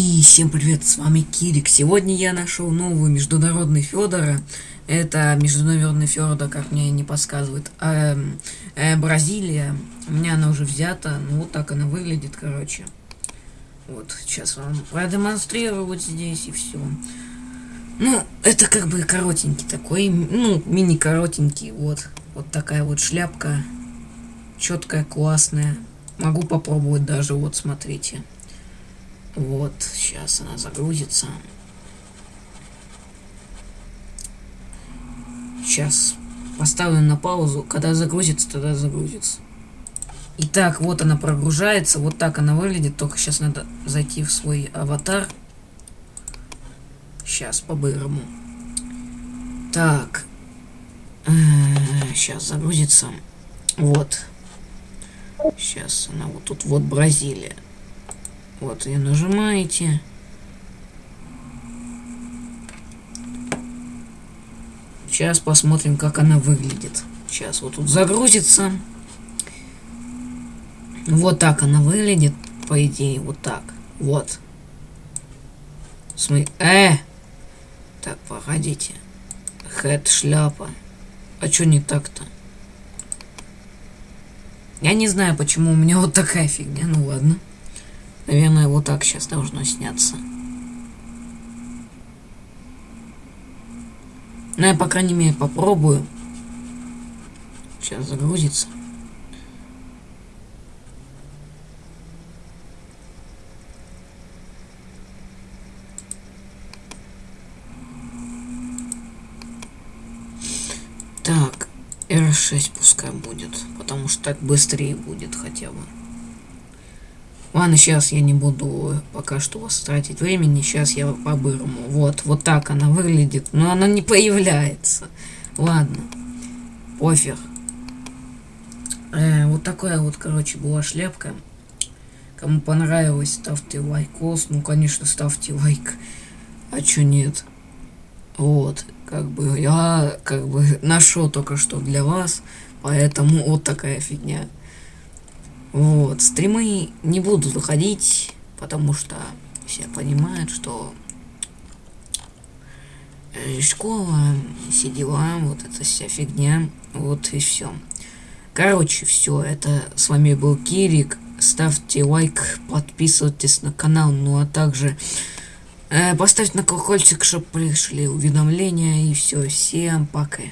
И всем привет, с вами Кирик. Сегодня я нашел новую международный Федора. Это международный Федор, как мне не подсказывает. Э, э, Бразилия. У меня она уже взята. Ну вот так она выглядит, короче. Вот, сейчас вам продемонстрирую вот здесь и все. Ну, это как бы коротенький такой, ну, мини-коротенький, вот. Вот такая вот шляпка. Четкая, классная. Могу попробовать даже, вот, смотрите. Вот, сейчас она загрузится. Сейчас поставлю на паузу. Когда загрузится, тогда загрузится. Итак, вот она прогружается. Вот так она выглядит. Только сейчас надо зайти в свой аватар. Сейчас по-бырому. Так. Сейчас загрузится. Вот. Сейчас она вот тут вот Бразилия. Вот ее нажимаете. Сейчас посмотрим, как она выглядит. Сейчас вот тут загрузится. Вот так она выглядит, по идее, вот так. Вот. Смотри, э! Так, погодите. Хэт, шляпа. А чё не так-то? Я не знаю, почему у меня вот такая фигня, ну ладно. Наверное, вот так сейчас должно сняться. Ну, я, по крайней мере, попробую. Сейчас загрузится. Так, R6 пускай будет, потому что так быстрее будет хотя бы. Ладно, сейчас я не буду пока что вас тратить времени. Сейчас я по-бырому. Вот, вот так она выглядит. Но она не появляется. Ладно. Пофиг. Э, вот такая вот, короче, была шляпка. Кому понравилось, ставьте лайкос. Ну, конечно, ставьте лайк. А чё нет? Вот, как бы я как бы нашел только что для вас. Поэтому вот такая фигня. Вот, стримы не буду заходить, потому что все понимают, что школа, все дела, вот эта вся фигня, вот и все. Короче, все, это с вами был Кирик. Ставьте лайк, подписывайтесь на канал, ну а также э, поставьте на колокольчик, чтобы пришли уведомления и все. Всем пока.